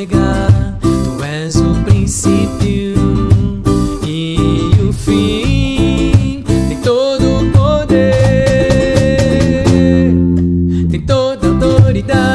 ômega, tu és o princípio e o fim. Tem todo o poder, tem toda a autoridade.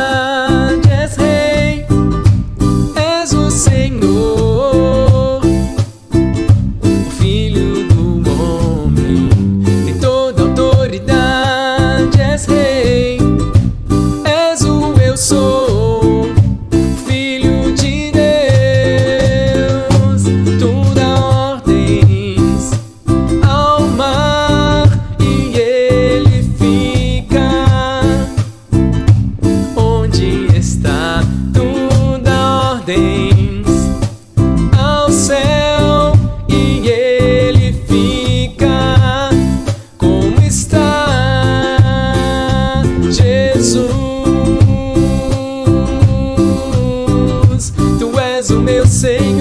Tu és o meu Senhor.